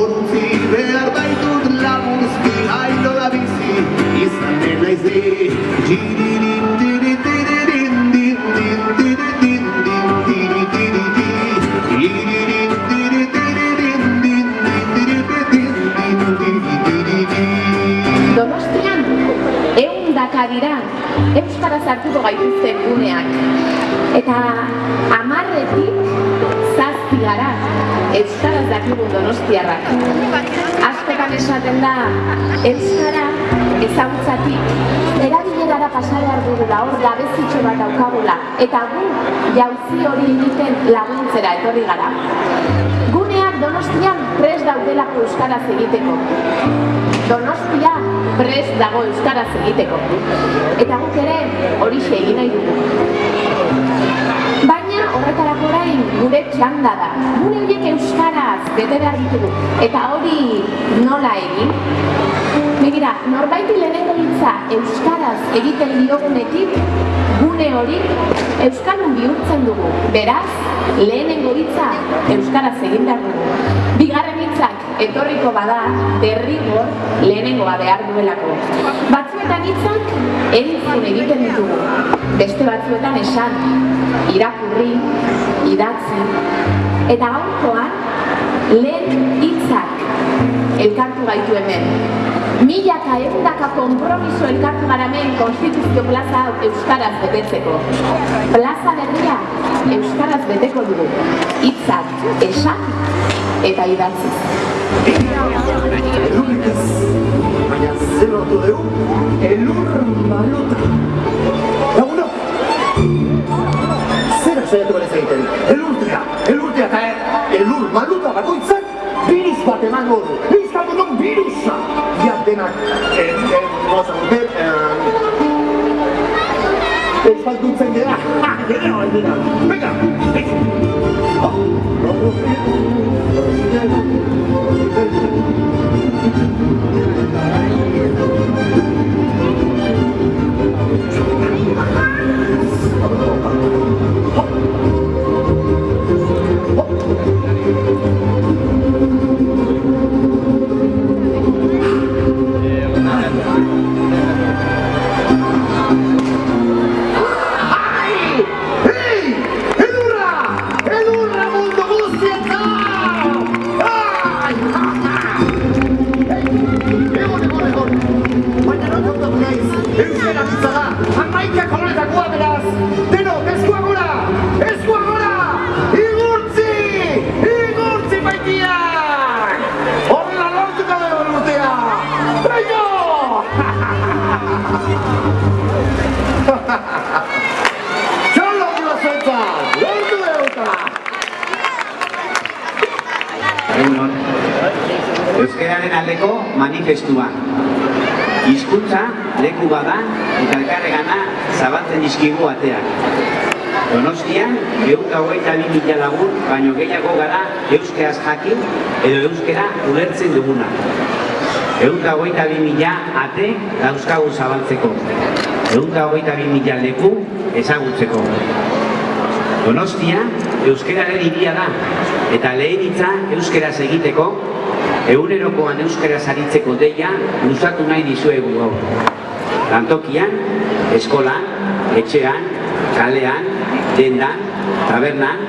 Urutzi behar baitut lagunzki Ailo da bizi izan dena izi Tiririn, tiri, tiririn, din, din, tiri, din, din, tiri, tiri, ti. Tiririn, tiri, tiririn, din, din, tiri, din, din, tiri, tiri, ti. Donostian, egun daka dira, Euskaraz hartuko gaituzten guneak. Eta amarretik zazpi gara Euskaraz dakigun donostiarrak. Askotan esaten da, Euskara ezagutzatik erabilerara pasa behar dugula, hor gabezitxo bat daukagula, eta gu jauzi hori egiten laguntzera etorri gara. Guneak donostian prest daudelako Euskaraz egiteko. Donostia prest dago Euskaraz egiteko. Eta guk ere horixe egin nahi dugu. Baina horretarako orain gure txanda da. Gune horiek Euskaraz bete behar ditugu. Eta hori nola egin? Begira, norbaiti lehenengo hitza Euskaraz egiten diogunetik, gune hori Euskaldun bihurtzen dugu. Beraz, lehenengo hitza Euskaraz egin behar dugu. Bigarren hitzak etorriko bada, derrigor lehenengoa behar duelako. Batzuetan hitzak entzun egiten ditugu. Beste batzuetan esan, irakurri, idatzi. Eta gaurkoan lehen hitzak elkartu gaitu hemen. Milaka egundaka kompromiso elkartu gara hemen konstituzio plaza Euskaraz betetzeko. Plaza berria Euskaraz beteko dugu. Hitzak esan eta idatzi. Elurrik ez, baina zer lortu dugu, elur maluta. and, and Mozambique and they try to say, yeah, yeah, yeah, pick up, pick up. Euskararen aldeko manifestua. Hizkuntza leku bada eta elkarregana zabaltzen dizkigu ateak. Donostian, ehun hogeita bi mila lagun, baino gehiago gara euskeraz jakin edo euskera ulertzen duguna. Ehun hogeita bi mila ate dauzkagu zabaltzeko. Ehun hogeita bi mila leku ezagutzeko. Donostia euskeraren hiria da eta lehen hitza euskeraz egiteko egunerokoan euskaraz aritzeko deia luzatu nahi dizuegu gaur. Lantokian, eskolan, etxean, kalean, dendan, tabernan,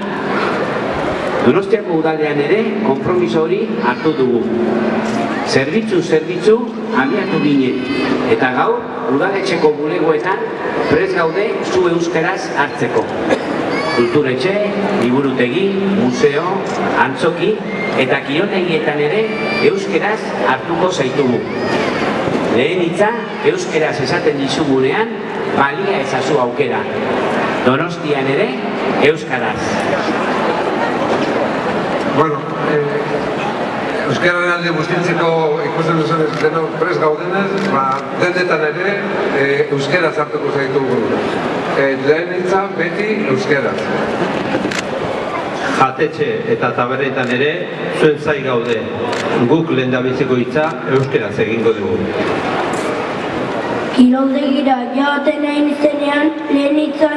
Donostiako udaldean ere konpromiso hori hartu dugu. Zerbitzu zerbitzu abiatu ginen eta gaur udaletxeko bulegoetan prest gaude zu euskaraz hartzeko. Kulturetxe, liburutegi, museo, antzoki eta kirotegietan ere euskeraz hartuko zaitugu. Lehen hitza euskeraz esaten dizugunean balia ezazu aukera. Donostian ere euskaraz. Bueno, Euskararen alde guztientzeko ikusten duzunez denok prest gaudenez, ba, dendetan ere eh, euskera zartuko zaitugu. Eh, lehen hitza beti euskera. Jatetxe eta tabernetan ere zuen zai gaude. Guk lehendabiziko hitza euskeraz egingo dugu. Kiroldegira joaten nahi izenean lehen hitza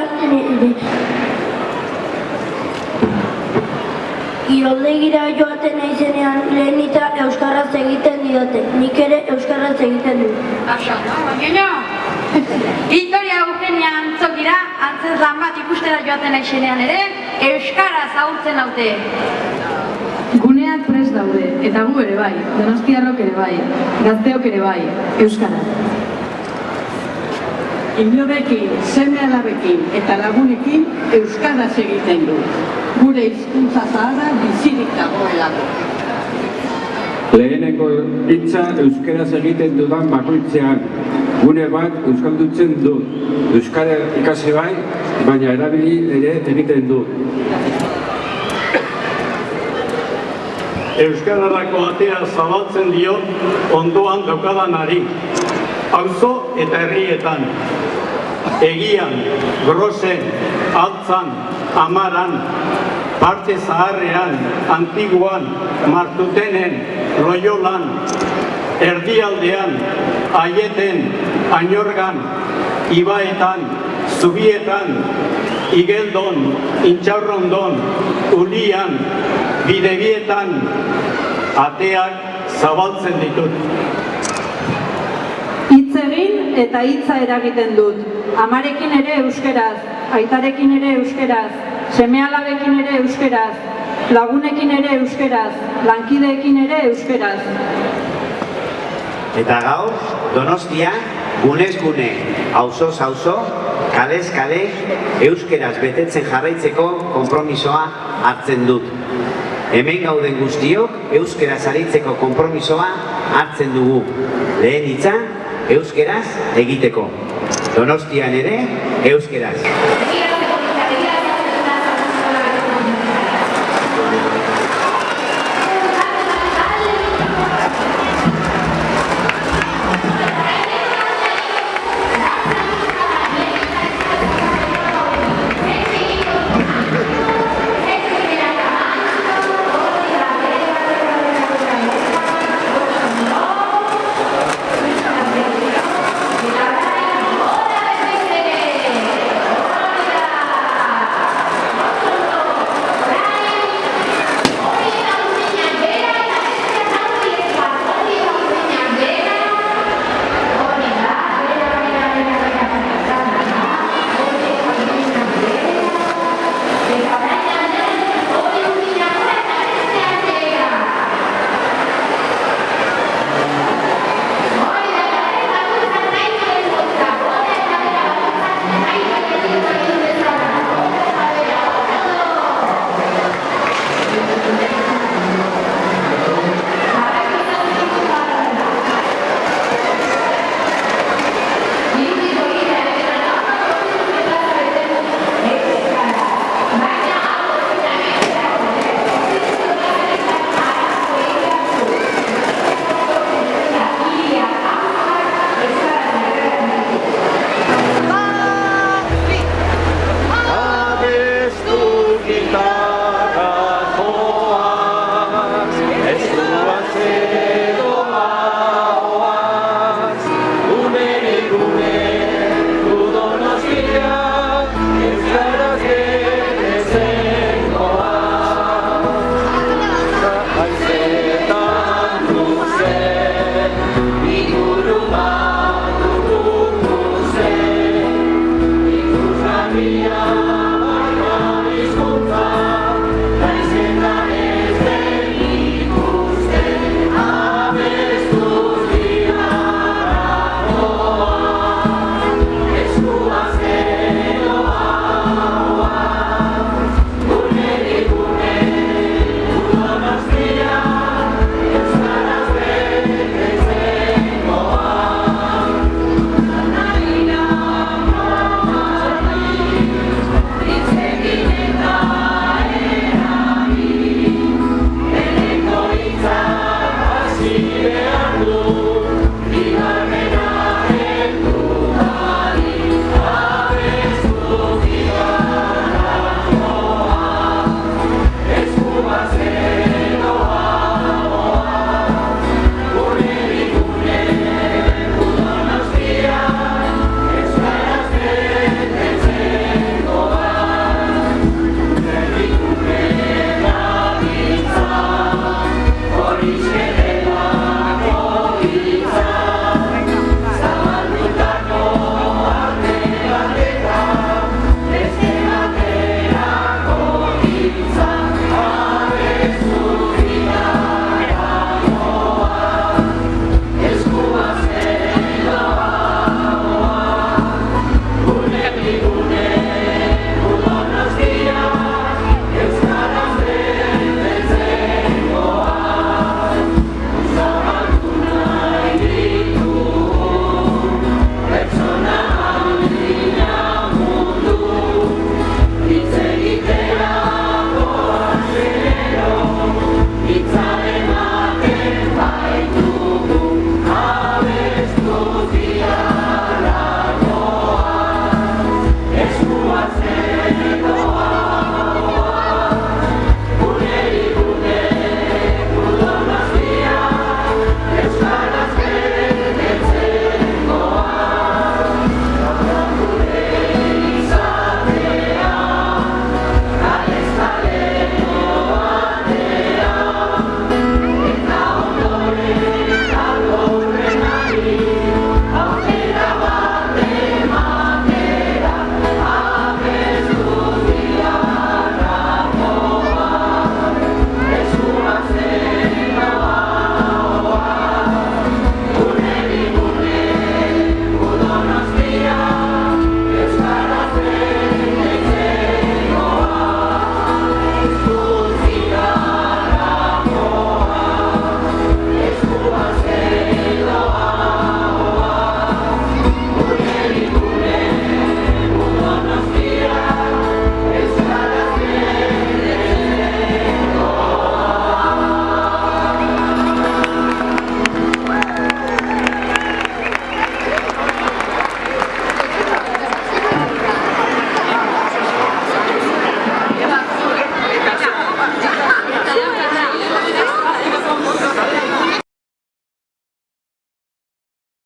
Kiroldegira joaten naizenean lehen hitza euskaraz egiten diote. Nik ere euskaraz egiten dut. Oso, baina Victoria Eugenia antzokira, antzez lan bat ikustera joaten naizenean ere, euskara zaurtzen haute. Guneak prest daude, eta gu ere bai, donostiarrok ere bai, gazteok ere bai, euskara. Inorekin, seme alabekin eta lagunekin euskaraz egiten du. Gure hizkuntza zaharra bizirik dagoelako. Lehenengo hitza euskeraz egiten dudan bakoitzean. Gune bat euskaldutzen du. Euskara ikasi bai, baina erabili ere egiten du. Euskararako atea zabaltzen dio ondoan daukadanari. Auzo eta herrietan. Egian, grosen, altzan, amaran, parte zaharrean, antiguan, martutenen, loiolan, erdialdean, aieten, ainorgan, ibaetan, zubietan, igeldon, intxaurrondon, ulian, bidegietan, ateak zabaltzen ditut. Hitz egin eta hitza eragiten dut. Amarekin ere euskeraz, aitarekin ere euskeraz, semealabekin ere euskeraz, lagunekin ere euskeraz, lankideekin ere euskeraz. Eta gaur, Donostia, gunez gune, auzoz auzo, kalez kale, euskeraz betetzen jarraitzeko konpromisoa hartzen dut. Hemen gauden guztiok euskeraz aritzeko konpromisoa hartzen dugu. Lehen hitza, euskeraz egiteko. Donostian ere, euskeraz.